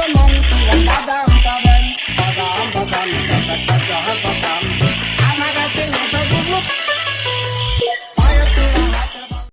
among